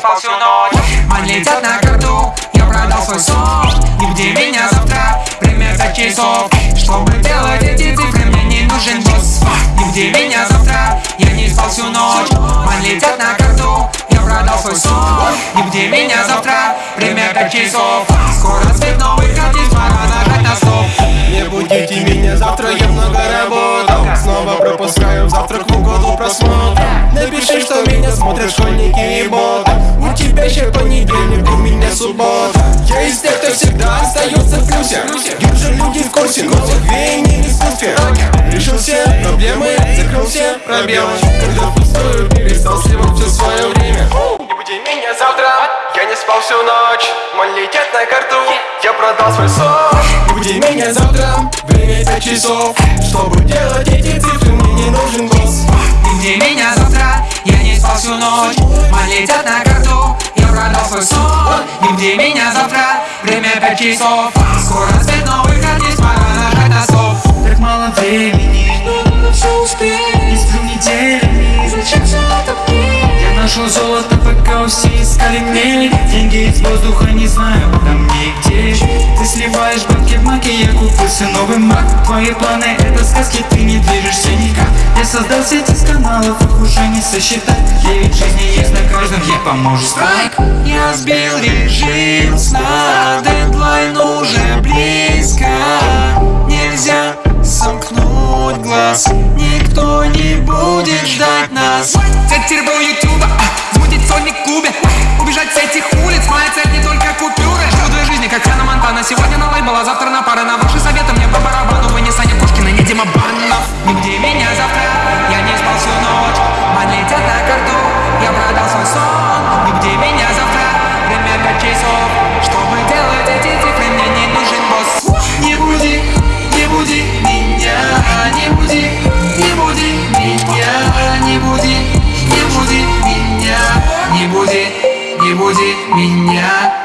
спал всю ночь. Ман летят на карту, я продал свой сон Нигде меня завтра, пять часов. Чтобы делать эти цифры, мне не нужен босс. Нигде меня завтра, я не спал всю ночь. Ман летят на карту, я продал свой сон Нигде меня завтра, пять часов. Скоро свет новых картин, пора нажать на стоп. Не будите меня, завтра я много работал. Снова пропускаю завтрак в угоду просмотра. Напиши, что меня и боты Еще понедельник, у меня суббота. Я из тех, кто всегда остается в плюсе. Держи люди в курсе новых веяний в искусстве Решил все проблемы, закрыл все пробелы. Когда пустую перестал сливать все свое время. Не буди меня завтра, я не спал всю ночь. Мой летят на карту, я продал свой сон Не буди меня завтра, время пять часов. Чтобы делать эти цифры, мне не нужен босс. Нигде меня завтра, я не спал всю ночь. Ман летят на карту, я продал свой сон Нигде меня завтра, время пять часов. Скоро свет новых артист, пора нажать на стоп. Так мало времени, но надо все успеть? Не сплю неделями, зачем все это мне? Я нашел золото, пока все искали мне Деньги из воздуха, не знаю, там нигде Ты сливаешь банки в маке, я купился новый мак. Твои планы это сказки, ты не движешься никак Я создал сеть из каналов, их уже не сосчитать. Девять жизней есть на каждом, ей поможет страйк Я сбил режим сна, дедлайн уже близко. Нельзя сомкнуть глаз, никто не будет ждать нас. Взять тербо ютуба, а, замутить сольник в клубе Убежать с этих улиц, моя цель не только купюры. Живу две жизни, как Хана Монтана. Сегодня на лейбл, а завтра на пары. На ваши советы мне по барабану. Вы не Саня Пушкина, не Дима Баннов Нигде меня буди меня.